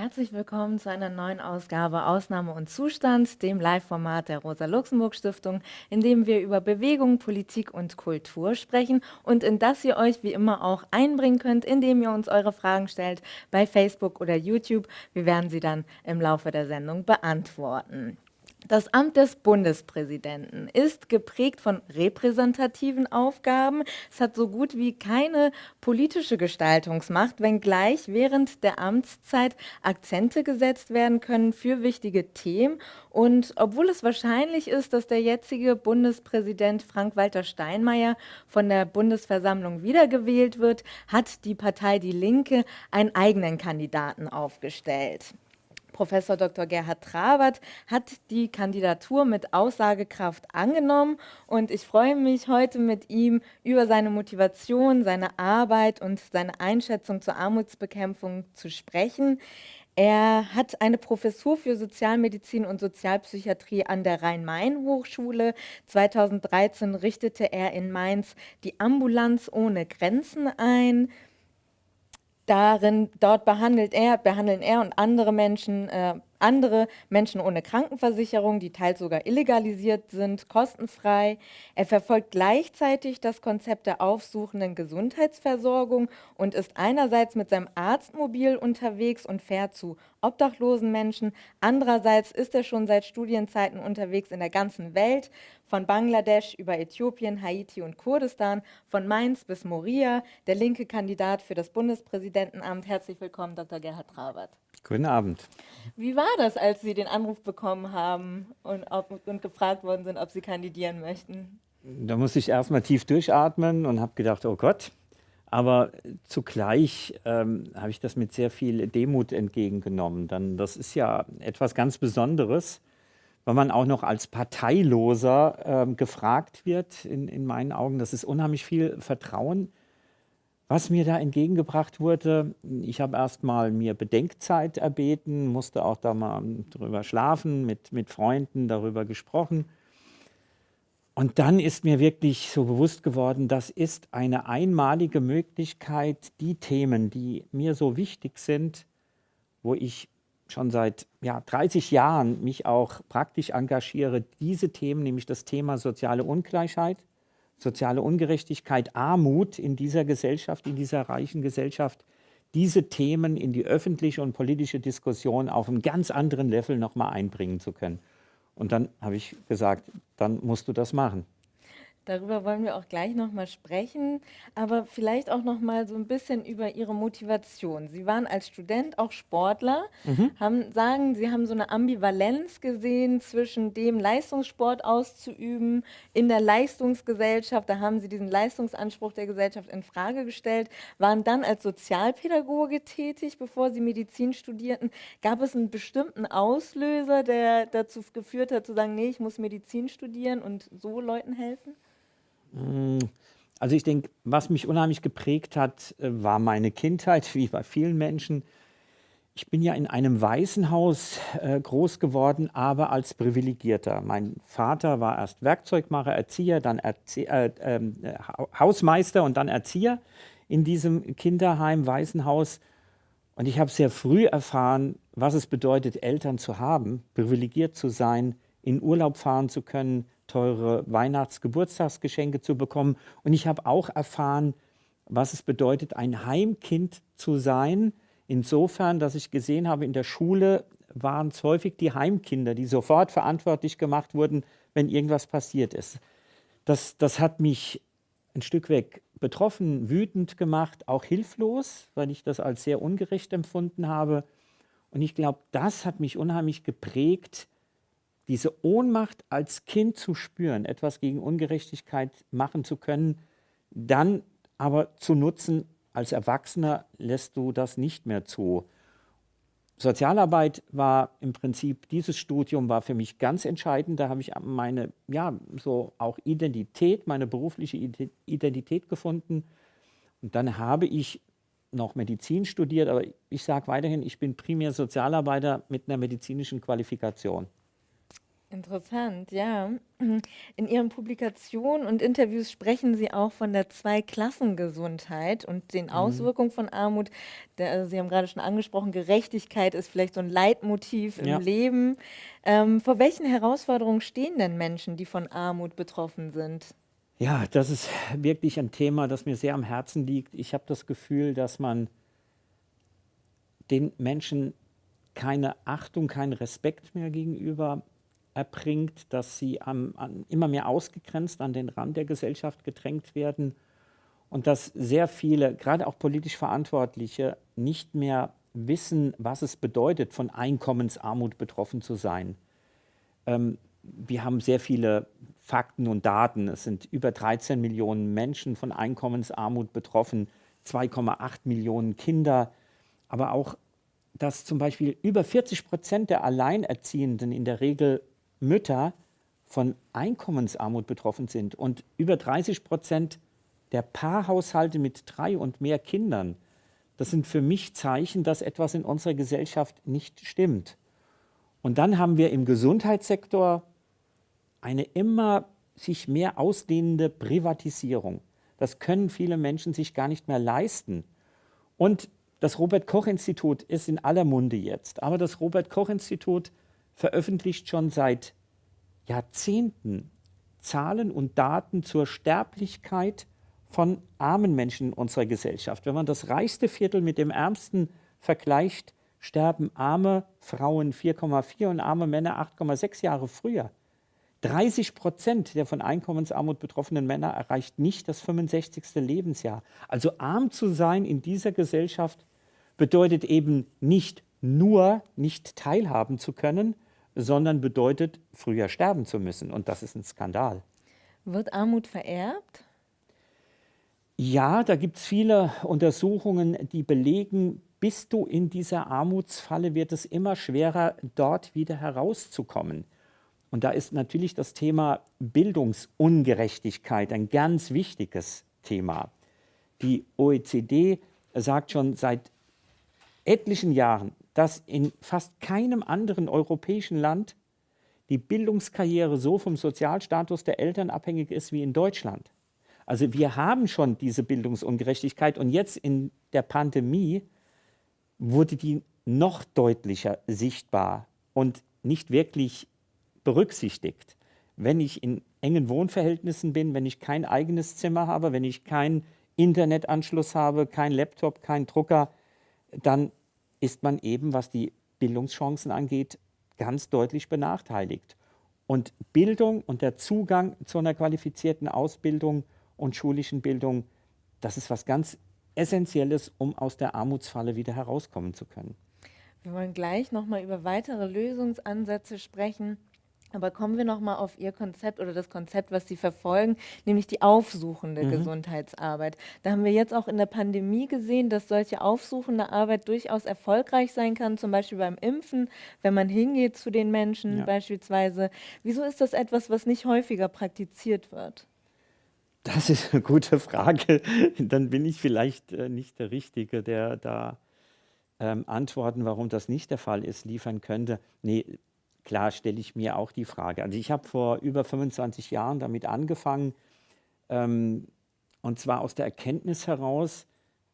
Herzlich willkommen zu einer neuen Ausgabe Ausnahme und Zustand, dem Live-Format der Rosa-Luxemburg-Stiftung, in dem wir über Bewegung, Politik und Kultur sprechen und in das ihr euch wie immer auch einbringen könnt, indem ihr uns eure Fragen stellt bei Facebook oder YouTube. Wir werden sie dann im Laufe der Sendung beantworten. Das Amt des Bundespräsidenten ist geprägt von repräsentativen Aufgaben. Es hat so gut wie keine politische Gestaltungsmacht, wenngleich während der Amtszeit Akzente gesetzt werden können für wichtige Themen. Und obwohl es wahrscheinlich ist, dass der jetzige Bundespräsident Frank-Walter Steinmeier von der Bundesversammlung wiedergewählt wird, hat die Partei Die Linke einen eigenen Kandidaten aufgestellt. Professor Dr. Gerhard Trabert hat die Kandidatur mit Aussagekraft angenommen und ich freue mich heute mit ihm über seine Motivation, seine Arbeit und seine Einschätzung zur Armutsbekämpfung zu sprechen. Er hat eine Professur für Sozialmedizin und Sozialpsychiatrie an der Rhein-Main-Hochschule. 2013 richtete er in Mainz die Ambulanz ohne Grenzen ein. Darin, dort behandelt er, behandeln er und andere Menschen äh, andere Menschen ohne Krankenversicherung, die teils sogar illegalisiert sind, kostenfrei. Er verfolgt gleichzeitig das Konzept der aufsuchenden Gesundheitsversorgung und ist einerseits mit seinem Arztmobil unterwegs und fährt zu obdachlosen Menschen. Andererseits ist er schon seit Studienzeiten unterwegs in der ganzen Welt, von Bangladesch über Äthiopien, Haiti und Kurdistan, von Mainz bis Moria, der linke Kandidat für das Bundespräsidentenamt. Herzlich willkommen, Dr. Gerhard Trabert. Guten Abend. Wie war das, als Sie den Anruf bekommen haben und, ob, und gefragt worden sind, ob Sie kandidieren möchten? Da musste ich erstmal tief durchatmen und habe gedacht, oh Gott. Aber zugleich ähm, habe ich das mit sehr viel Demut entgegengenommen. Dann, das ist ja etwas ganz Besonderes, weil man auch noch als Parteiloser ähm, gefragt wird, in, in meinen Augen. Das ist unheimlich viel Vertrauen was mir da entgegengebracht wurde, ich habe erstmal mir Bedenkzeit erbeten, musste auch da mal drüber schlafen, mit, mit Freunden darüber gesprochen. Und dann ist mir wirklich so bewusst geworden, das ist eine einmalige Möglichkeit, die Themen, die mir so wichtig sind, wo ich schon seit ja, 30 Jahren mich auch praktisch engagiere, diese Themen, nämlich das Thema soziale Ungleichheit, soziale Ungerechtigkeit, Armut in dieser Gesellschaft, in dieser reichen Gesellschaft, diese Themen in die öffentliche und politische Diskussion auf einem ganz anderen Level nochmal einbringen zu können. Und dann habe ich gesagt, dann musst du das machen. Darüber wollen wir auch gleich noch mal sprechen, aber vielleicht auch noch mal so ein bisschen über Ihre Motivation. Sie waren als Student auch Sportler, mhm. haben, sagen, Sie haben so eine Ambivalenz gesehen zwischen dem Leistungssport auszuüben in der Leistungsgesellschaft, da haben Sie diesen Leistungsanspruch der Gesellschaft in Frage gestellt, waren dann als Sozialpädagoge tätig, bevor Sie Medizin studierten. Gab es einen bestimmten Auslöser, der dazu geführt hat, zu sagen, nee, ich muss Medizin studieren und so Leuten helfen? Hm, also ich denke, was mich unheimlich geprägt hat, äh, war meine Kindheit, wie bei vielen Menschen. Ich bin ja in einem Waisenhaus äh, groß geworden, aber als Privilegierter. Mein Vater war erst Werkzeugmacher, Erzieher, dann Erzie äh, äh, Hausmeister und dann Erzieher in diesem Kinderheim, Waisenhaus. Und ich habe sehr früh erfahren, was es bedeutet, Eltern zu haben, privilegiert zu sein, in Urlaub fahren zu können, teure Weihnachts-Geburtstagsgeschenke zu bekommen. Und ich habe auch erfahren, was es bedeutet, ein Heimkind zu sein. Insofern, dass ich gesehen habe, in der Schule waren es häufig die Heimkinder, die sofort verantwortlich gemacht wurden, wenn irgendwas passiert ist. Das, das hat mich ein Stück weg betroffen, wütend gemacht, auch hilflos, weil ich das als sehr ungerecht empfunden habe. Und ich glaube, das hat mich unheimlich geprägt, diese Ohnmacht als Kind zu spüren, etwas gegen Ungerechtigkeit machen zu können, dann aber zu nutzen, als Erwachsener lässt du das nicht mehr zu. Sozialarbeit war im Prinzip, dieses Studium war für mich ganz entscheidend. Da habe ich meine, ja, so auch Identität, meine berufliche Identität gefunden. Und dann habe ich noch Medizin studiert, aber ich sage weiterhin, ich bin primär Sozialarbeiter mit einer medizinischen Qualifikation. Interessant, ja. In Ihren Publikationen und Interviews sprechen Sie auch von der Zweiklassengesundheit und den Mhm. Auswirkungen von Armut. Der, Sie haben gerade schon angesprochen, Gerechtigkeit ist vielleicht so ein Leitmotiv im Ja. Leben. Ähm, vor welchen Herausforderungen stehen denn Menschen, die von Armut betroffen sind? Ja, das ist wirklich ein Thema, das mir sehr am Herzen liegt. Ich habe das Gefühl, dass man den Menschen keine Achtung, keinen Respekt mehr gegenüber erbringt, dass sie am, an, immer mehr ausgegrenzt an den Rand der Gesellschaft gedrängt werden und dass sehr viele, gerade auch politisch Verantwortliche, nicht mehr wissen, was es bedeutet, von Einkommensarmut betroffen zu sein. Ähm, wir haben sehr viele Fakten und Daten. Es sind über 13 Millionen Menschen von Einkommensarmut betroffen, 2,8 Millionen Kinder, aber auch, dass zum Beispiel über 40 Prozent der Alleinerziehenden in der Regel Mütter von Einkommensarmut betroffen sind und über 30 Prozent der Paarhaushalte mit drei und mehr Kindern. Das sind für mich Zeichen, dass etwas in unserer Gesellschaft nicht stimmt. Und dann haben wir im Gesundheitssektor eine immer sich mehr ausdehnende Privatisierung. Das können viele Menschen sich gar nicht mehr leisten. Und das Robert Koch Institut ist in aller Munde jetzt. Aber das Robert Koch Institut veröffentlicht schon seit Jahrzehnten Zahlen und Daten zur Sterblichkeit von armen Menschen in unserer Gesellschaft. Wenn man das reichste Viertel mit dem ärmsten vergleicht, sterben arme Frauen 4,4 und arme Männer 8,6 Jahre früher. 30 Prozent der von Einkommensarmut betroffenen Männer erreicht nicht das 65. Lebensjahr. Also arm zu sein in dieser Gesellschaft bedeutet eben nicht nur nicht teilhaben zu können, sondern bedeutet früher sterben zu müssen. Und das ist ein Skandal. Wird Armut vererbt? Ja, da gibt es viele Untersuchungen, die belegen, bist du in dieser Armutsfalle, wird es immer schwerer, dort wieder herauszukommen. Und da ist natürlich das Thema Bildungsungerechtigkeit ein ganz wichtiges Thema. Die OECD sagt schon seit etlichen Jahren, dass in fast keinem anderen europäischen Land die Bildungskarriere so vom Sozialstatus der Eltern abhängig ist wie in Deutschland. Also wir haben schon diese Bildungsungerechtigkeit und jetzt in der Pandemie wurde die noch deutlicher sichtbar und nicht wirklich berücksichtigt. Wenn ich in engen Wohnverhältnissen bin, wenn ich kein eigenes Zimmer habe, wenn ich keinen Internetanschluss habe, kein Laptop, kein Drucker, dann ist man eben, was die Bildungschancen angeht, ganz deutlich benachteiligt. Und Bildung und der Zugang zu einer qualifizierten Ausbildung und schulischen Bildung, das ist was ganz Essentielles, um aus der Armutsfalle wieder herauskommen zu können. Wir wollen gleich nochmal über weitere Lösungsansätze sprechen. Aber kommen wir noch mal auf Ihr Konzept oder das Konzept, was Sie verfolgen, nämlich die aufsuchende Mhm. Gesundheitsarbeit. Da haben wir jetzt auch in der Pandemie gesehen, dass solche aufsuchende Arbeit durchaus erfolgreich sein kann, zum Beispiel beim Impfen, wenn man hingeht zu den Menschen Ja. beispielsweise. Wieso ist das etwas, was nicht häufiger praktiziert wird? Das ist eine gute Frage. Dann bin ich vielleicht äh, nicht der Richtige, der da ähm, Antworten, warum das nicht der Fall ist, liefern könnte. Nee, klar stelle ich mir auch die Frage. Also ich habe vor über 25 Jahren damit angefangen, ähm, und zwar aus der Erkenntnis heraus,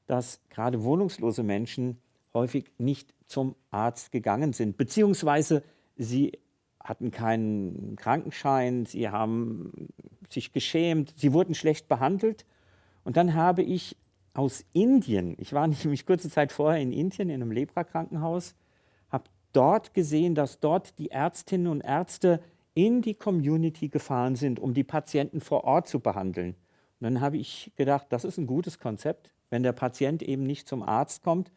dass gerade wohnungslose Menschen häufig nicht zum Arzt gegangen sind, beziehungsweise sie hatten keinen Krankenschein, sie haben sich geschämt, sie wurden schlecht behandelt. Und dann habe ich aus Indien, ich war nämlich kurze Zeit vorher in Indien in einem Lepra-Krankenhaus, dort gesehen, dass dort die Ärztinnen und Ärzte in die Community gefahren sind, um die Patienten vor Ort zu behandeln. Und dann habe ich gedacht, das ist ein gutes Konzept. Wenn der Patient eben nicht zum Arzt kommt,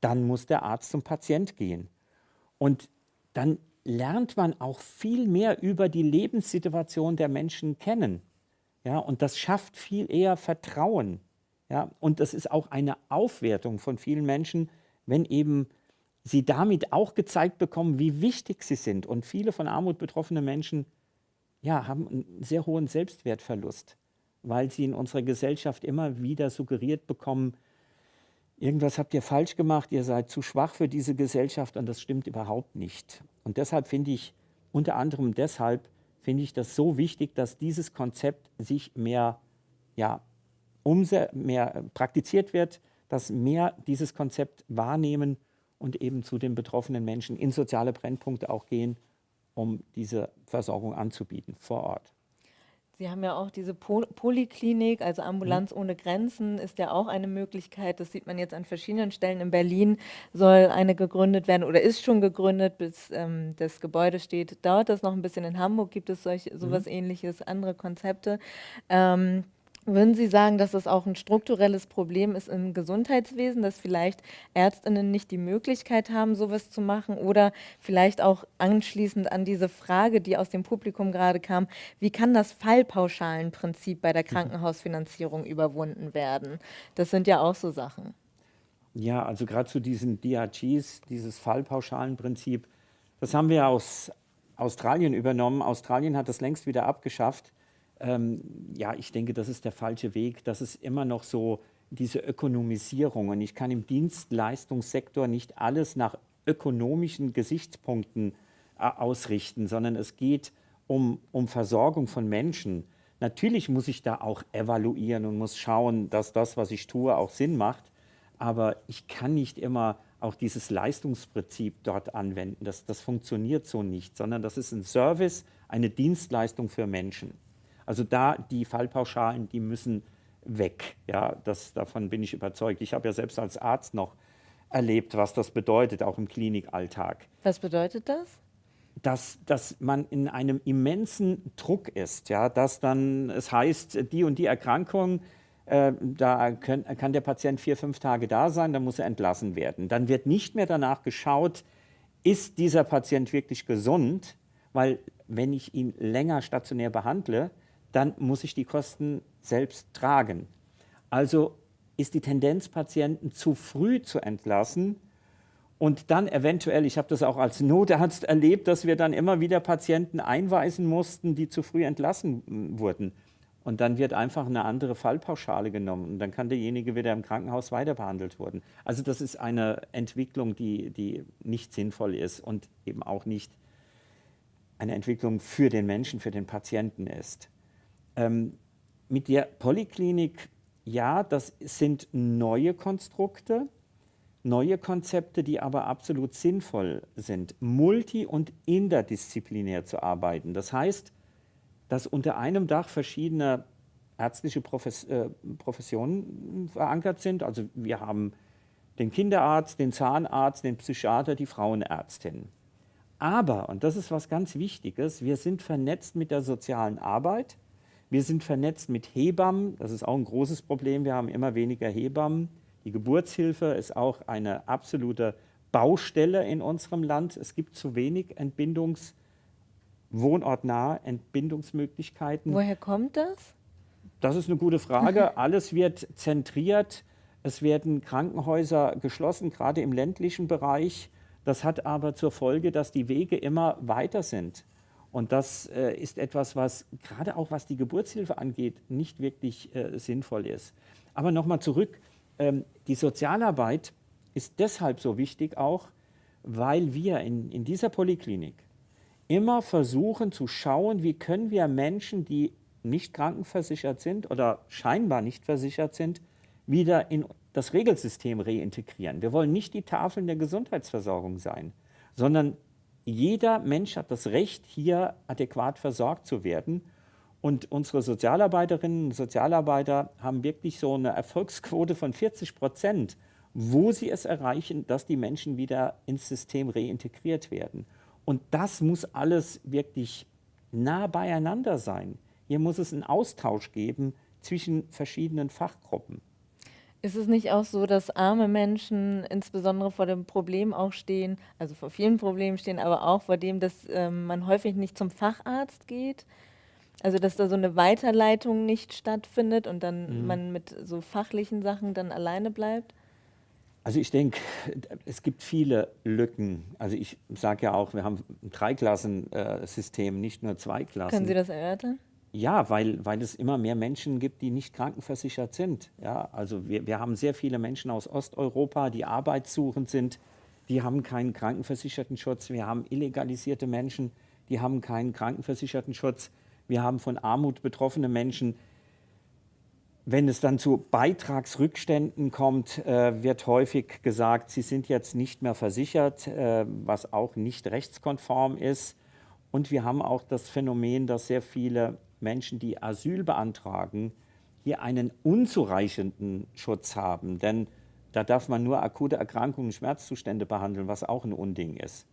dann muss der Arzt zum Patient gehen. Und dann lernt man auch viel mehr über die Lebenssituation der Menschen kennen. Ja, und das schafft viel eher Vertrauen. Ja, und das ist auch eine Aufwertung von vielen Menschen, wenn eben sie damit auch gezeigt bekommen, wie wichtig sie sind. Und viele von Armut betroffene Menschen ja, haben einen sehr hohen Selbstwertverlust, weil sie in unserer Gesellschaft immer wieder suggeriert bekommen, irgendwas habt ihr falsch gemacht, ihr seid zu schwach für diese Gesellschaft und das stimmt überhaupt nicht. Und deshalb finde ich unter anderem deshalb finde ich das so wichtig, dass dieses Konzept sich mehr, ja, mehr praktiziert wird, dass mehr dieses Konzept wahrnehmen und eben zu den betroffenen Menschen in soziale Brennpunkte auch gehen, um diese Versorgung anzubieten vor Ort. Sie haben ja auch diese Poliklinik, also Ambulanz mhm. ohne Grenzen ist ja auch eine Möglichkeit. Das sieht man jetzt an verschiedenen Stellen. In Berlin soll eine gegründet werden oder ist schon gegründet, bis ähm, das Gebäude steht. Dauert das noch ein bisschen. In Hamburg gibt es solch, sowas mhm. ähnliches, andere Konzepte. Ähm, würden Sie sagen, dass das auch ein strukturelles Problem ist im Gesundheitswesen, dass vielleicht Ärztinnen nicht die Möglichkeit haben, sowas zu machen oder vielleicht auch anschließend an diese Frage, die aus dem Publikum gerade kam, wie kann das Fallpauschalenprinzip bei der mhm. Krankenhausfinanzierung überwunden werden? Das sind ja auch so Sachen. Ja, also gerade zu diesen DRGs, dieses Fallpauschalenprinzip, das haben wir aus Australien übernommen. Australien hat das längst wieder abgeschafft ähm, ja, ich denke, das ist der falsche Weg. Das ist immer noch so diese Ökonomisierung. Und ich kann im Dienstleistungssektor nicht alles nach ökonomischen Gesichtspunkten äh, ausrichten, sondern es geht um, um Versorgung von Menschen. Natürlich muss ich da auch evaluieren und muss schauen, dass das, was ich tue, auch Sinn macht. Aber ich kann nicht immer auch dieses Leistungsprinzip dort anwenden. Das, das funktioniert so nicht, sondern das ist ein Service, eine Dienstleistung für Menschen. Also da die Fallpauschalen, die müssen weg. Ja, das, davon bin ich überzeugt. Ich habe ja selbst als Arzt noch erlebt, was das bedeutet, auch im Klinikalltag. Was bedeutet das? Dass, dass man in einem immensen Druck ist, ja, dass dann es heißt, die und die Erkrankung, äh, da können, kann der Patient vier, fünf Tage da sein, dann muss er entlassen werden. Dann wird nicht mehr danach geschaut, ist dieser Patient wirklich gesund, weil wenn ich ihn länger stationär behandle, dann muss ich die Kosten selbst tragen. Also ist die Tendenz, Patienten zu früh zu entlassen und dann eventuell, ich habe das auch als Notarzt erlebt, dass wir dann immer wieder Patienten einweisen mussten, die zu früh entlassen wurden. Und dann wird einfach eine andere Fallpauschale genommen und dann kann derjenige wieder im Krankenhaus weiter behandelt werden. Also das ist eine Entwicklung, die, die nicht sinnvoll ist und eben auch nicht eine Entwicklung für den Menschen, für den Patienten ist. Ähm, mit der Polyklinik, ja, das sind neue Konstrukte, neue Konzepte, die aber absolut sinnvoll sind, multi- und interdisziplinär zu arbeiten. Das heißt, dass unter einem Dach verschiedene ärztliche Profes äh, Professionen verankert sind. Also wir haben den Kinderarzt, den Zahnarzt, den Psychiater, die Frauenärztin. Aber, und das ist was ganz Wichtiges, wir sind vernetzt mit der sozialen Arbeit, wir sind vernetzt mit Hebammen, das ist auch ein großes Problem, wir haben immer weniger Hebammen. Die Geburtshilfe ist auch eine absolute Baustelle in unserem Land. Es gibt zu wenig Entbindungs- wohnortnahe Entbindungsmöglichkeiten. Woher kommt das? Das ist eine gute Frage. Alles wird zentriert. Es werden Krankenhäuser geschlossen, gerade im ländlichen Bereich. Das hat aber zur Folge, dass die Wege immer weiter sind. Und das äh, ist etwas, was gerade auch was die Geburtshilfe angeht, nicht wirklich äh, sinnvoll ist. Aber nochmal zurück, ähm, die Sozialarbeit ist deshalb so wichtig auch, weil wir in, in dieser Poliklinik immer versuchen zu schauen, wie können wir Menschen, die nicht krankenversichert sind oder scheinbar nicht versichert sind, wieder in das Regelsystem reintegrieren. Wir wollen nicht die Tafeln der Gesundheitsversorgung sein, sondern jeder Mensch hat das Recht, hier adäquat versorgt zu werden. Und unsere Sozialarbeiterinnen und Sozialarbeiter haben wirklich so eine Erfolgsquote von 40 Prozent, wo sie es erreichen, dass die Menschen wieder ins System reintegriert werden. Und das muss alles wirklich nah beieinander sein. Hier muss es einen Austausch geben zwischen verschiedenen Fachgruppen. Ist es nicht auch so, dass arme Menschen insbesondere vor dem Problem auch stehen, also vor vielen Problemen stehen, aber auch vor dem, dass ähm, man häufig nicht zum Facharzt geht? Also dass da so eine Weiterleitung nicht stattfindet und dann mhm. man mit so fachlichen Sachen dann alleine bleibt? Also ich denke, es gibt viele Lücken. Also ich sage ja auch, wir haben ein Dreiklassensystem, nicht nur zwei Klassen. Können Sie das erörtern? Ja, weil, weil es immer mehr Menschen gibt, die nicht krankenversichert sind. Ja, also wir, wir haben sehr viele Menschen aus Osteuropa, die arbeitssuchend sind, die haben keinen krankenversicherten Schutz. Wir haben illegalisierte Menschen, die haben keinen krankenversicherten Schutz. Wir haben von Armut betroffene Menschen. Wenn es dann zu Beitragsrückständen kommt, äh, wird häufig gesagt, sie sind jetzt nicht mehr versichert, äh, was auch nicht rechtskonform ist. Und wir haben auch das Phänomen, dass sehr viele Menschen, die Asyl beantragen, hier einen unzureichenden Schutz haben. Denn da darf man nur akute Erkrankungen, Schmerzzustände behandeln, was auch ein Unding ist.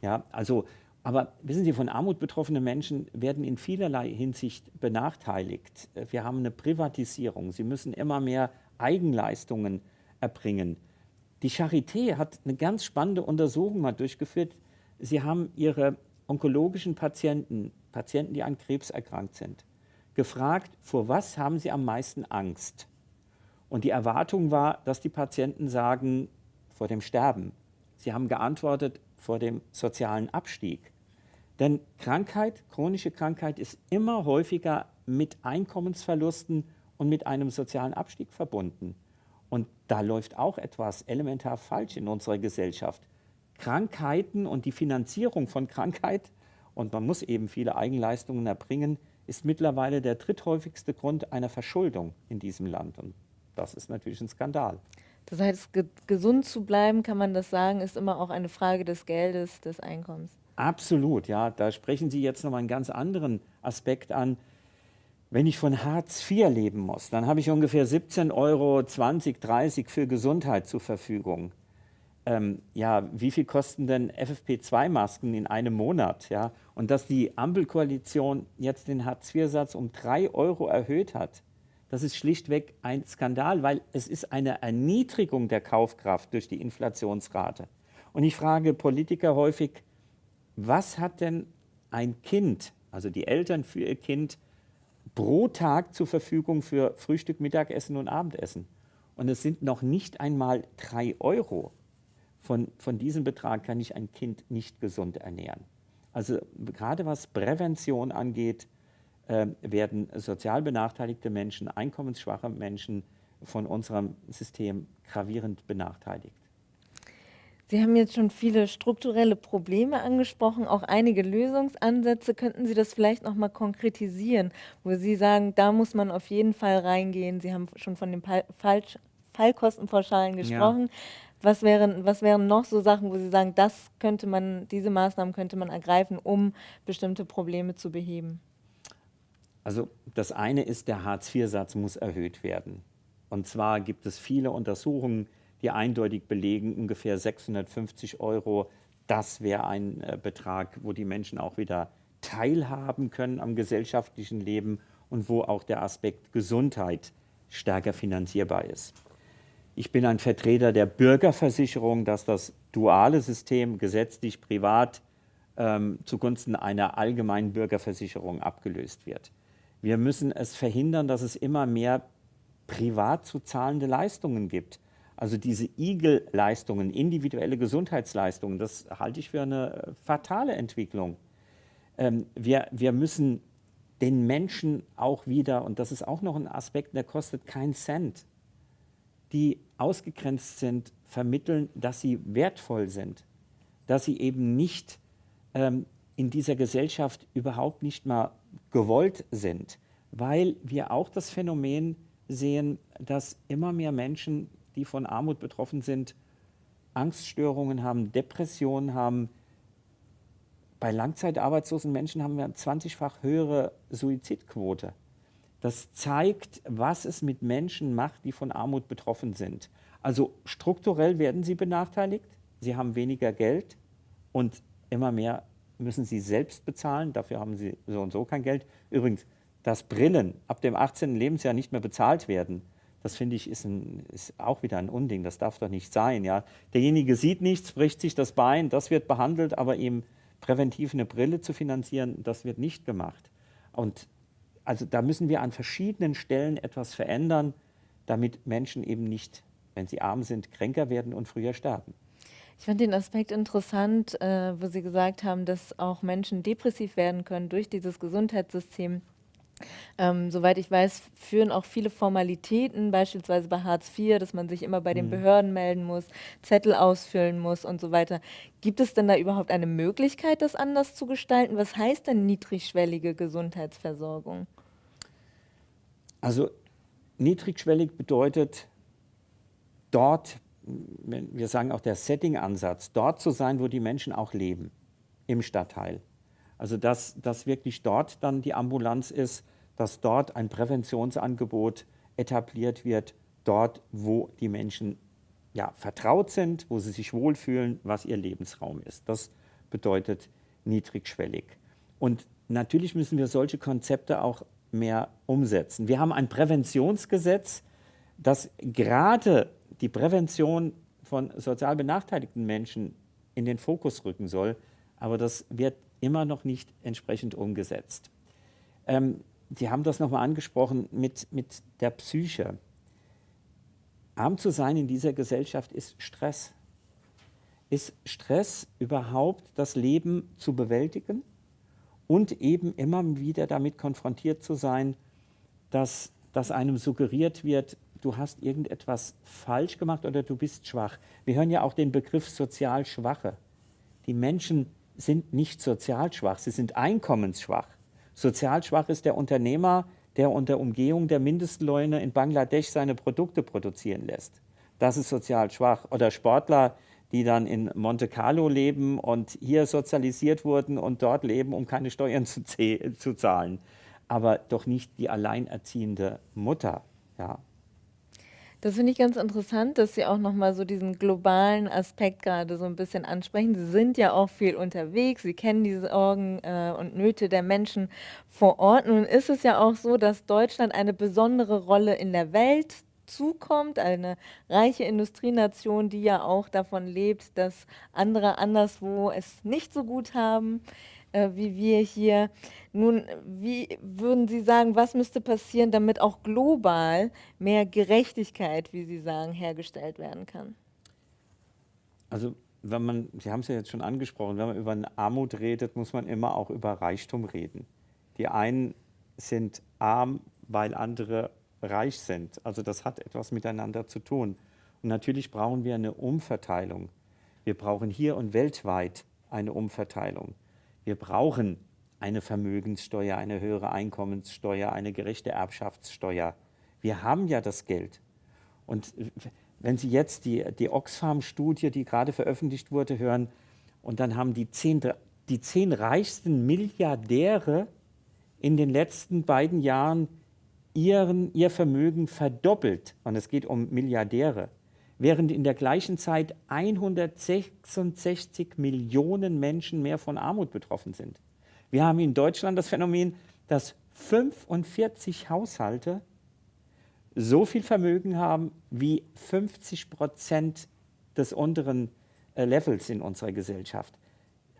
Ja, also aber wissen Sie, von Armut betroffene Menschen werden in vielerlei Hinsicht benachteiligt. Wir haben eine Privatisierung. Sie müssen immer mehr Eigenleistungen erbringen. Die Charité hat eine ganz spannende Untersuchung mal durchgeführt. Sie haben ihre onkologischen Patienten, Patienten, die an Krebs erkrankt sind, gefragt, vor was haben sie am meisten Angst? Und die Erwartung war, dass die Patienten sagen, vor dem Sterben. Sie haben geantwortet, vor dem sozialen Abstieg. Denn Krankheit, chronische Krankheit ist immer häufiger mit Einkommensverlusten und mit einem sozialen Abstieg verbunden. Und da läuft auch etwas elementar falsch in unserer Gesellschaft. Krankheiten und die Finanzierung von Krankheit, und man muss eben viele Eigenleistungen erbringen, ist mittlerweile der dritthäufigste Grund einer Verschuldung in diesem Land. Und das ist natürlich ein Skandal. Das heißt, ge gesund zu bleiben, kann man das sagen, ist immer auch eine Frage des Geldes, des Einkommens. Absolut, ja. Da sprechen Sie jetzt nochmal einen ganz anderen Aspekt an. Wenn ich von Hartz IV leben muss, dann habe ich ungefähr 17 Euro, 20, 30 für Gesundheit zur Verfügung. Ähm, ja, wie viel kosten denn FFP2-Masken in einem Monat? Ja? Und dass die Ampelkoalition jetzt den Hartz-IV-Satz um 3 Euro erhöht hat, das ist schlichtweg ein Skandal, weil es ist eine Erniedrigung der Kaufkraft durch die Inflationsrate. Und ich frage Politiker häufig, was hat denn ein Kind, also die Eltern für ihr Kind, pro Tag zur Verfügung für Frühstück, Mittagessen und Abendessen? Und es sind noch nicht einmal drei Euro. Von, von diesem Betrag kann ich ein Kind nicht gesund ernähren. Also gerade was Prävention angeht, äh, werden sozial benachteiligte Menschen, einkommensschwache Menschen von unserem System gravierend benachteiligt. Sie haben jetzt schon viele strukturelle Probleme angesprochen, auch einige Lösungsansätze. Könnten Sie das vielleicht noch mal konkretisieren, wo Sie sagen, da muss man auf jeden Fall reingehen? Sie haben schon von den Fallkostenpauschalen gesprochen. Ja. Was wären, was wären noch so Sachen, wo Sie sagen, das könnte man, diese Maßnahmen könnte man ergreifen, um bestimmte Probleme zu beheben? Also das eine ist, der Hartz-IV-Satz muss erhöht werden. Und zwar gibt es viele Untersuchungen, die eindeutig belegen, ungefähr 650 Euro, das wäre ein äh, Betrag, wo die Menschen auch wieder teilhaben können am gesellschaftlichen Leben und wo auch der Aspekt Gesundheit stärker finanzierbar ist. Ich bin ein Vertreter der Bürgerversicherung, dass das duale System gesetzlich privat ähm, zugunsten einer allgemeinen Bürgerversicherung abgelöst wird. Wir müssen es verhindern, dass es immer mehr privat zu zahlende Leistungen gibt. Also diese Igel-Leistungen, individuelle Gesundheitsleistungen, das halte ich für eine fatale Entwicklung. Ähm, wir, wir müssen den Menschen auch wieder, und das ist auch noch ein Aspekt, der kostet keinen Cent, die ausgegrenzt sind, vermitteln, dass sie wertvoll sind, dass sie eben nicht ähm, in dieser Gesellschaft überhaupt nicht mal gewollt sind, weil wir auch das Phänomen sehen, dass immer mehr Menschen die von Armut betroffen sind, Angststörungen haben, Depressionen haben. Bei langzeitarbeitslosen Menschen haben wir eine 20-fach höhere Suizidquote. Das zeigt, was es mit Menschen macht, die von Armut betroffen sind. Also strukturell werden sie benachteiligt, sie haben weniger Geld und immer mehr müssen sie selbst bezahlen, dafür haben sie so und so kein Geld. Übrigens, dass Brillen ab dem 18. Lebensjahr nicht mehr bezahlt werden, das finde ich ist, ein, ist, auch wieder ein Unding, das darf doch nicht sein. Ja? Derjenige sieht nichts, bricht sich das Bein, das wird behandelt, aber ihm präventiv eine Brille zu finanzieren, das wird nicht gemacht. Und also da müssen wir an verschiedenen Stellen etwas verändern, damit Menschen eben nicht, wenn sie arm sind, kränker werden und früher sterben. Ich fand den Aspekt interessant, äh, wo Sie gesagt haben, dass auch Menschen depressiv werden können durch dieses Gesundheitssystem Ähm, soweit ich weiß, führen auch viele Formalitäten, beispielsweise bei Hartz IV, dass man sich immer bei den mhm. Behörden melden muss, Zettel ausfüllen muss und so weiter. Gibt es denn da überhaupt eine Möglichkeit, das anders zu gestalten? Was heißt denn niedrigschwellige Gesundheitsversorgung? Also niedrigschwellig bedeutet dort, wir sagen auch der Setting-Ansatz, dort zu sein, wo die Menschen auch leben, im Stadtteil. Also dass, dass wirklich dort dann die Ambulanz ist, dass dort ein Präventionsangebot etabliert wird, dort, wo die Menschen ja, vertraut sind, wo sie sich wohlfühlen, was ihr Lebensraum ist. Das bedeutet niedrigschwellig. Und natürlich müssen wir solche Konzepte auch mehr umsetzen. Wir haben ein Präventionsgesetz, das gerade die Prävention von sozial benachteiligten Menschen in den Fokus rücken soll, aber das wird immer noch nicht entsprechend umgesetzt. Ähm, die haben das nochmal angesprochen mit, mit der Psyche. Arm zu sein in dieser Gesellschaft ist Stress. Ist Stress überhaupt das Leben zu bewältigen und eben immer wieder damit konfrontiert zu sein, dass, dass einem suggeriert wird, du hast irgendetwas falsch gemacht oder du bist schwach. Wir hören ja auch den Begriff sozial Schwache. Die Menschen sind nicht sozial schwach, sie sind einkommensschwach. Sozial schwach ist der Unternehmer, der unter Umgehung der Mindestlöhne in Bangladesch seine Produkte produzieren lässt. Das ist sozial schwach. Oder Sportler, die dann in Monte Carlo leben und hier sozialisiert wurden und dort leben, um keine Steuern zu, zu zahlen. Aber doch nicht die alleinerziehende Mutter. Ja. Das finde ich ganz interessant, dass Sie auch nochmal so diesen globalen Aspekt gerade so ein bisschen ansprechen. Sie sind ja auch viel unterwegs, Sie kennen die Sorgen äh, und Nöte der Menschen vor Ort. Nun ist es ja auch so, dass Deutschland eine besondere Rolle in der Welt zukommt, eine reiche Industrienation, die ja auch davon lebt, dass andere anderswo es nicht so gut haben äh, wie wir hier. Nun, wie würden Sie sagen, was müsste passieren, damit auch global mehr Gerechtigkeit, wie Sie sagen, hergestellt werden kann? Also wenn man, Sie haben es ja jetzt schon angesprochen, wenn man über Armut redet, muss man immer auch über Reichtum reden. Die einen sind arm, weil andere reich sind. Also das hat etwas miteinander zu tun. Und natürlich brauchen wir eine Umverteilung. Wir brauchen hier und weltweit eine Umverteilung. Wir brauchen eine Vermögenssteuer, eine höhere Einkommenssteuer, eine gerechte Erbschaftssteuer. Wir haben ja das Geld. Und wenn Sie jetzt die, die Oxfam-Studie, die gerade veröffentlicht wurde, hören, und dann haben die zehn, die zehn reichsten Milliardäre in den letzten beiden Jahren ihren, ihr Vermögen verdoppelt. Und es geht um Milliardäre während in der gleichen Zeit 166 Millionen Menschen mehr von Armut betroffen sind. Wir haben in Deutschland das Phänomen, dass 45 Haushalte so viel Vermögen haben wie 50 Prozent des unteren äh, Levels in unserer Gesellschaft.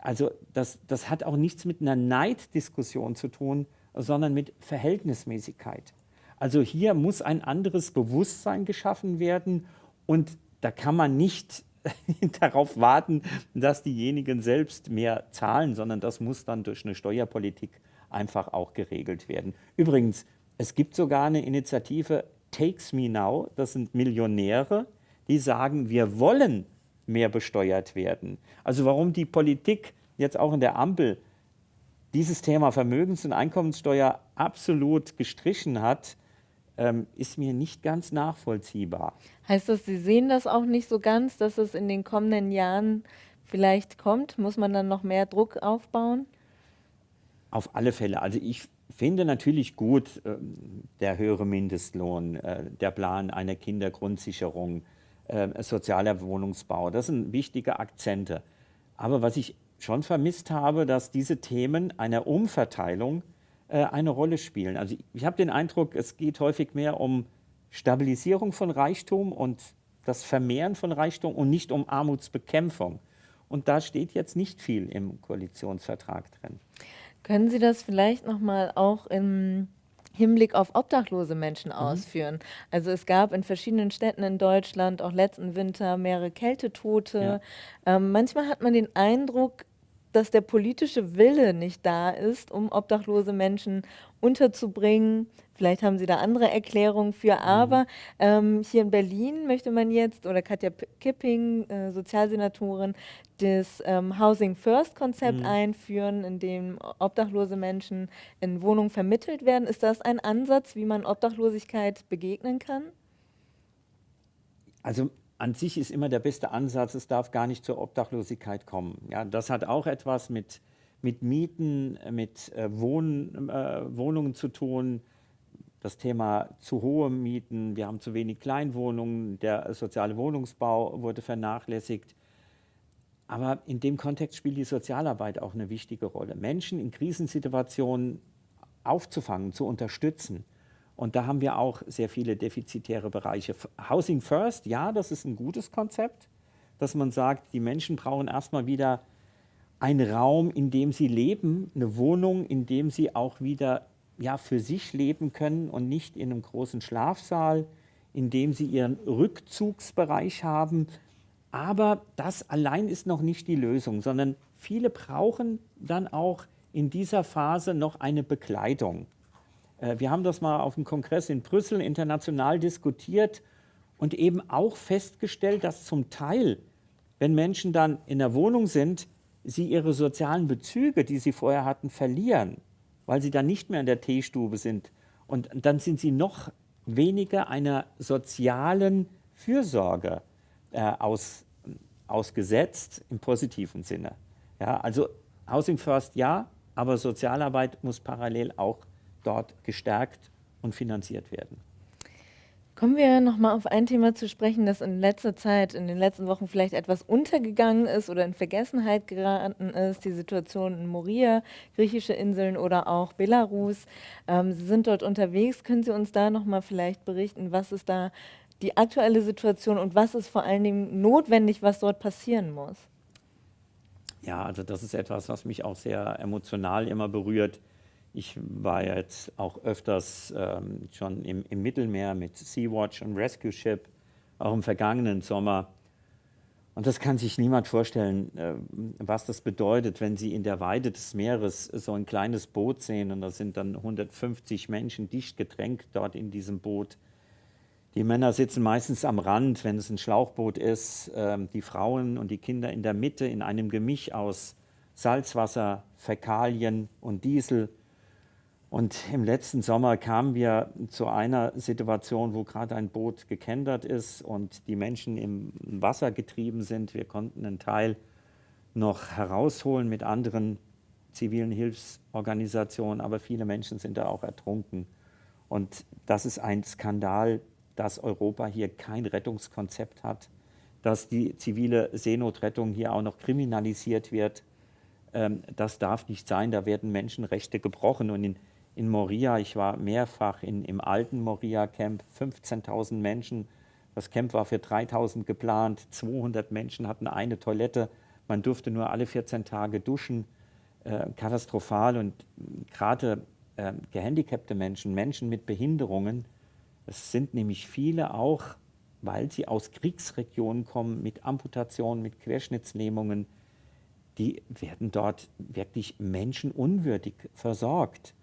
Also das, das hat auch nichts mit einer Neiddiskussion zu tun, sondern mit Verhältnismäßigkeit. Also hier muss ein anderes Bewusstsein geschaffen werden und da kann man nicht darauf warten, dass diejenigen selbst mehr zahlen, sondern das muss dann durch eine Steuerpolitik einfach auch geregelt werden. Übrigens, es gibt sogar eine Initiative Takes Me Now, das sind Millionäre, die sagen, wir wollen mehr besteuert werden. Also warum die Politik jetzt auch in der Ampel dieses Thema Vermögens- und Einkommenssteuer absolut gestrichen hat, ähm, ist mir nicht ganz nachvollziehbar. Heißt das, Sie sehen das auch nicht so ganz, dass es in den kommenden Jahren vielleicht kommt? Muss man dann noch mehr Druck aufbauen? Auf alle Fälle. Also ich finde natürlich gut äh, der höhere Mindestlohn, äh, der Plan einer Kindergrundsicherung, äh, sozialer Wohnungsbau. Das sind wichtige Akzente. Aber was ich schon vermisst habe, dass diese Themen einer Umverteilung eine Rolle spielen. Also ich habe den Eindruck, es geht häufig mehr um Stabilisierung von Reichtum und das Vermehren von Reichtum und nicht um Armutsbekämpfung. Und da steht jetzt nicht viel im Koalitionsvertrag drin. Können Sie das vielleicht noch mal auch im Hinblick auf obdachlose Menschen mhm. ausführen? Also es gab in verschiedenen Städten in Deutschland auch letzten Winter mehrere Kältetote. Ja. Ähm, manchmal hat man den Eindruck, dass der politische Wille nicht da ist, um obdachlose Menschen unterzubringen. Vielleicht haben Sie da andere Erklärungen für, mhm. aber ähm, hier in Berlin möchte man jetzt, oder Katja Kipping, äh, Sozialsenatorin, das ähm, Housing First Konzept mhm. einführen, in dem obdachlose Menschen in Wohnungen vermittelt werden. Ist das ein Ansatz, wie man Obdachlosigkeit begegnen kann? Also an sich ist immer der beste Ansatz, es darf gar nicht zur Obdachlosigkeit kommen. Ja, das hat auch etwas mit, mit Mieten, mit äh, Wohn, äh, Wohnungen zu tun. Das Thema zu hohe Mieten, wir haben zu wenig Kleinwohnungen, der soziale Wohnungsbau wurde vernachlässigt. Aber in dem Kontext spielt die Sozialarbeit auch eine wichtige Rolle. Menschen in Krisensituationen aufzufangen, zu unterstützen. Und da haben wir auch sehr viele defizitäre Bereiche. Housing First, ja, das ist ein gutes Konzept, dass man sagt, die Menschen brauchen erstmal wieder einen Raum, in dem sie leben, eine Wohnung, in dem sie auch wieder ja, für sich leben können und nicht in einem großen Schlafsaal, in dem sie ihren Rückzugsbereich haben. Aber das allein ist noch nicht die Lösung, sondern viele brauchen dann auch in dieser Phase noch eine Begleitung. Äh, wir haben das mal auf dem Kongress in Brüssel international diskutiert und eben auch festgestellt, dass zum Teil, wenn Menschen dann in der Wohnung sind, sie ihre sozialen Bezüge, die sie vorher hatten, verlieren, weil sie dann nicht mehr in der Teestube sind. Und dann sind sie noch weniger einer sozialen Fürsorge äh, aus, ausgesetzt im positiven Sinne. Ja, also Housing First ja, aber Sozialarbeit muss parallel auch dort gestärkt und finanziert werden. Kommen wir nochmal auf ein Thema zu sprechen, das in letzter Zeit, in den letzten Wochen vielleicht etwas untergegangen ist oder in Vergessenheit geraten ist, die Situation in Moria, griechische Inseln oder auch Belarus. Ähm, Sie sind dort unterwegs. Können Sie uns da nochmal vielleicht berichten, was ist da die aktuelle Situation und was ist vor allen Dingen notwendig, was dort passieren muss? Ja, also das ist etwas, was mich auch sehr emotional immer berührt. Ich war jetzt auch öfters ähm, schon im, im, Mittelmeer mit Sea-Watch und Rescue Ship, auch im vergangenen Sommer. Und das kann sich niemand vorstellen, äh, was das bedeutet, wenn Sie in der Weite des Meeres so ein kleines Boot sehen und da sind dann 150 Menschen dicht gedrängt dort in diesem Boot. Die Männer sitzen meistens am Rand, wenn es ein Schlauchboot ist, äh, die Frauen und die Kinder in der Mitte in einem Gemisch aus Salzwasser, Fäkalien und Diesel. Und im letzten Sommer kamen wir zu einer Situation, wo gerade ein Boot gekentert ist und die Menschen im Wasser getrieben sind. Wir konnten einen Teil noch herausholen mit anderen zivilen Hilfsorganisationen, aber viele Menschen sind da auch ertrunken. Und das ist ein Skandal, dass Europa hier kein Rettungskonzept hat, dass die zivile Seenotrettung hier auch noch kriminalisiert wird. Ähm, das darf nicht sein, da werden Menschenrechte gebrochen. Und in in Moria. Ich war mehrfach in, im alten Moria-Camp, 15.000 Menschen. Das Camp war für 3.000 geplant, 200 Menschen hatten eine Toilette. Man durfte nur alle 14 Tage duschen. Äh, katastrophal und gerade äh, gehandicapte Menschen, Menschen mit Behinderungen, es sind nämlich viele auch, weil sie aus Kriegsregionen kommen, mit Amputationen, mit Querschnittslähmungen, die werden dort wirklich menschenunwürdig versorgt.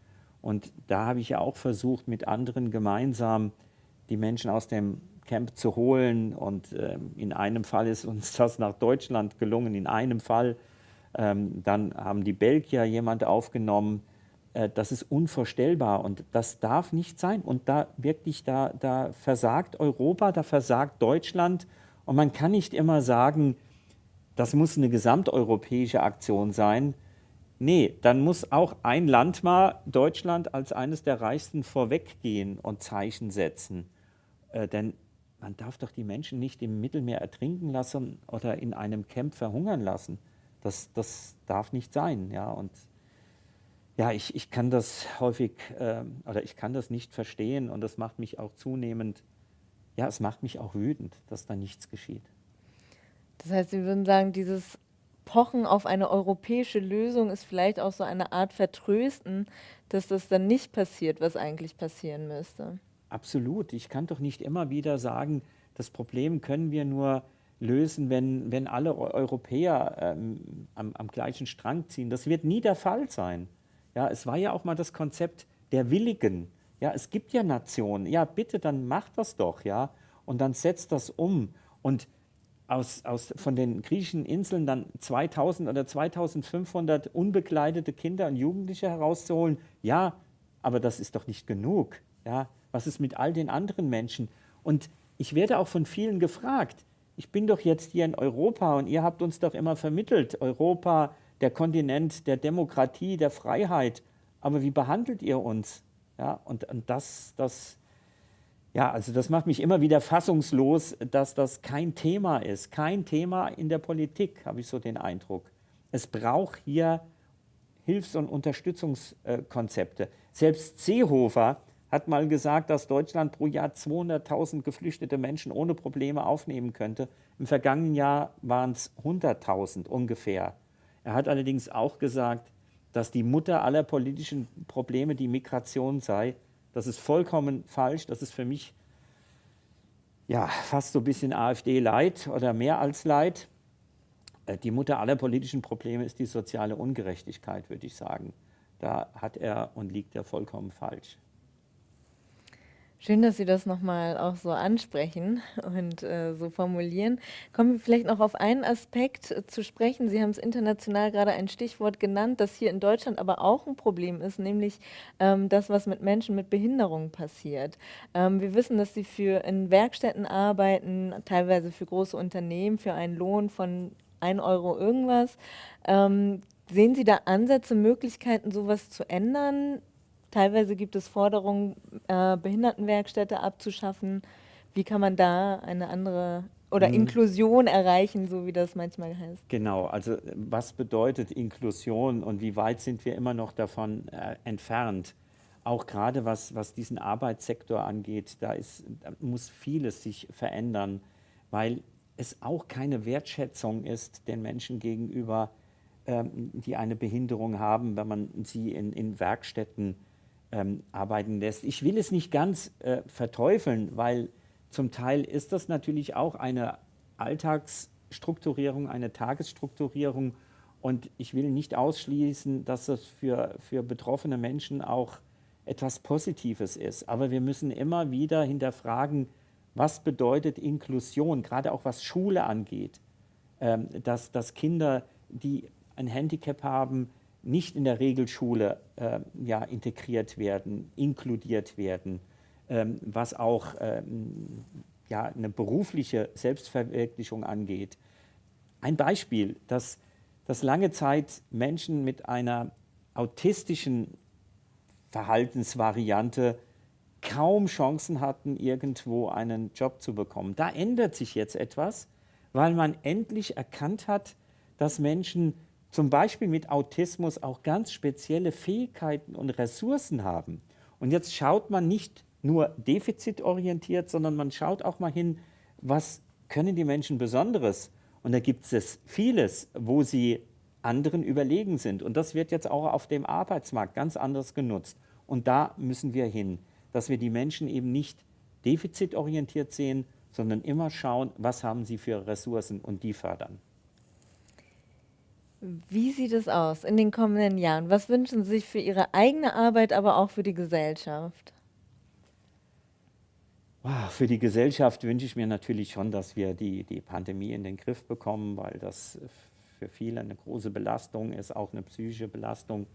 Und da habe ich ja auch versucht, mit anderen gemeinsam die Menschen aus dem Camp zu holen. Und äh, in einem Fall ist uns das nach Deutschland gelungen, in einem Fall. Ähm, dann haben die Belgier jemand aufgenommen. Äh, das ist unvorstellbar und das darf nicht sein. Und da wirklich, da, da versagt Europa, da versagt Deutschland. Und man kann nicht immer sagen, das muss eine gesamteuropäische Aktion sein. Nee, dann muss auch ein Land mal Deutschland als eines der reichsten vorweggehen und Zeichen setzen. Äh, denn man darf doch die Menschen nicht im Mittelmeer ertrinken lassen oder in einem Camp verhungern lassen. Das, das darf nicht sein. Ja? Und ja, ich, ich kann das häufig äh, oder ich kann das nicht verstehen und das macht mich auch zunehmend, ja, es macht mich auch wütend, dass da nichts geschieht. Das heißt, Sie würden sagen, dieses Pochen auf eine europäische Lösung ist vielleicht auch so eine Art Vertrösten, dass das dann nicht passiert, was eigentlich passieren müsste. Absolut. Ich kann doch nicht immer wieder sagen, das Problem können wir nur lösen, wenn, wenn alle Europäer ähm, am, am, gleichen Strang ziehen. Das wird nie der Fall sein. Ja, es war ja auch mal das Konzept der Willigen. Ja, es gibt ja Nationen. Ja, bitte, dann macht das doch, ja. Und dann setzt das um. Und aus, aus, von den griechischen Inseln dann 2000 oder 2500 unbekleidete Kinder und Jugendliche herauszuholen, ja, aber das ist doch nicht genug. Ja, was ist mit all den anderen Menschen? Und ich werde auch von vielen gefragt, ich bin doch jetzt hier in Europa und ihr habt uns doch immer vermittelt, Europa, der Kontinent der Demokratie, der Freiheit, aber wie behandelt ihr uns? Ja, und, und das, das, ja, also das macht mich immer wieder fassungslos, dass das kein Thema ist, kein Thema in der Politik, habe ich so den Eindruck. Es braucht hier Hilfs- und Unterstützungskonzepte. Selbst Seehofer hat mal gesagt, dass Deutschland pro Jahr 200.000 geflüchtete Menschen ohne Probleme aufnehmen könnte. Im vergangenen Jahr waren es 100.000 ungefähr. Er hat allerdings auch gesagt, dass die Mutter aller politischen Probleme die Migration sei. Das ist vollkommen falsch. Das ist für mich ja, fast so ein bisschen AfD-Leid oder mehr als Leid. Äh, die Mutter aller politischen Probleme ist die soziale Ungerechtigkeit, würde ich sagen. Da hat er und liegt er vollkommen falsch. Schön, dass Sie das nochmal auch so ansprechen und äh, so formulieren. Kommen wir vielleicht noch auf einen Aspekt äh, zu sprechen. Sie haben es international gerade ein Stichwort genannt, das hier in Deutschland aber auch ein Problem ist, nämlich ähm, das, was mit Menschen mit Behinderungen passiert. Ähm, wir wissen, dass Sie für in Werkstätten arbeiten, teilweise für große Unternehmen, für einen Lohn von 1 Euro irgendwas. Ähm, sehen Sie da Ansätze, Möglichkeiten, sowas zu ändern? Teilweise gibt es Forderungen, äh, Behindertenwerkstätte abzuschaffen. Wie kann man da eine andere oder mhm. Inklusion erreichen, so wie das manchmal heißt? Genau, also was bedeutet Inklusion und wie weit sind wir immer noch davon äh, entfernt? Auch gerade was, was diesen Arbeitssektor angeht, da, ist, da muss vieles sich verändern, weil es auch keine Wertschätzung ist den Menschen gegenüber, ähm, die eine Behinderung haben, wenn man sie in, in Werkstätten ähm, arbeiten lässt. Ich will es nicht ganz äh, verteufeln, weil zum Teil ist das natürlich auch eine Alltagsstrukturierung, eine Tagesstrukturierung und ich will nicht ausschließen, dass das für, für betroffene Menschen auch etwas Positives ist. Aber wir müssen immer wieder hinterfragen, was bedeutet Inklusion, gerade auch was Schule angeht, ähm, dass, dass Kinder, die ein Handicap haben, nicht in der Regelschule äh, ja, integriert werden, inkludiert werden, ähm, was auch ähm, ja, eine berufliche Selbstverwirklichung angeht. Ein Beispiel, dass, dass lange Zeit Menschen mit einer autistischen Verhaltensvariante kaum Chancen hatten, irgendwo einen Job zu bekommen. Da ändert sich jetzt etwas, weil man endlich erkannt hat, dass Menschen zum Beispiel mit Autismus auch ganz spezielle Fähigkeiten und Ressourcen haben. Und jetzt schaut man nicht nur defizitorientiert, sondern man schaut auch mal hin, was können die Menschen Besonderes? Und da gibt es vieles, wo sie anderen überlegen sind. Und das wird jetzt auch auf dem Arbeitsmarkt ganz anders genutzt. Und da müssen wir hin, dass wir die Menschen eben nicht defizitorientiert sehen, sondern immer schauen, was haben sie für Ressourcen und die fördern. Wie sieht es aus in den kommenden Jahren? Was wünschen Sie sich für Ihre eigene Arbeit, aber auch für die Gesellschaft? Für die Gesellschaft wünsche ich mir natürlich schon, dass wir die, die Pandemie in den Griff bekommen, weil das für viele eine große Belastung ist, auch eine psychische Belastung.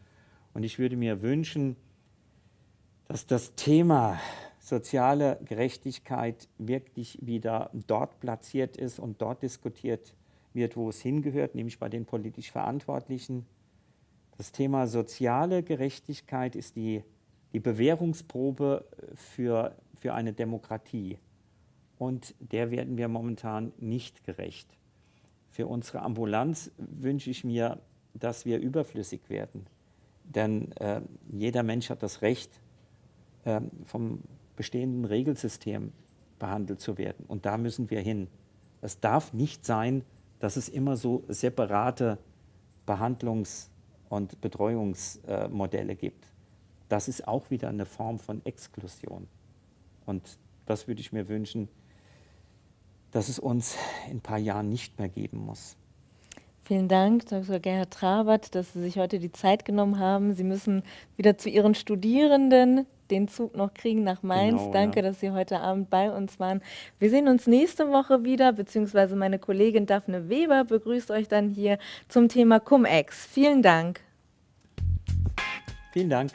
Und ich würde mir wünschen, dass das Thema soziale Gerechtigkeit wirklich wieder dort platziert ist und dort diskutiert wird wird, wo es hingehört, nämlich bei den politisch Verantwortlichen. Das Thema soziale Gerechtigkeit ist die, die Bewährungsprobe für, für eine Demokratie. Und der werden wir momentan nicht gerecht. Für unsere Ambulanz wünsche ich mir, dass wir überflüssig werden. Denn äh, jeder Mensch hat das Recht, äh, vom bestehenden Regelsystem behandelt zu werden. Und da müssen wir hin. Es darf nicht sein, dass es immer so separate Behandlungs- und Betreuungsmodelle gibt. Das ist auch wieder eine Form von Exklusion. Und das würde ich mir wünschen, dass es uns in ein paar Jahren nicht mehr geben muss. Vielen Dank, Dr. Gerhard Trabert, dass Sie sich heute die Zeit genommen haben. Sie müssen wieder zu Ihren Studierenden den Zug noch kriegen nach Mainz. Genau, Danke, ja. dass Sie heute Abend bei uns waren. Wir sehen uns nächste Woche wieder, beziehungsweise meine Kollegin Daphne Weber begrüßt euch dann hier zum Thema Cum-Ex. Vielen Dank. Vielen Dank.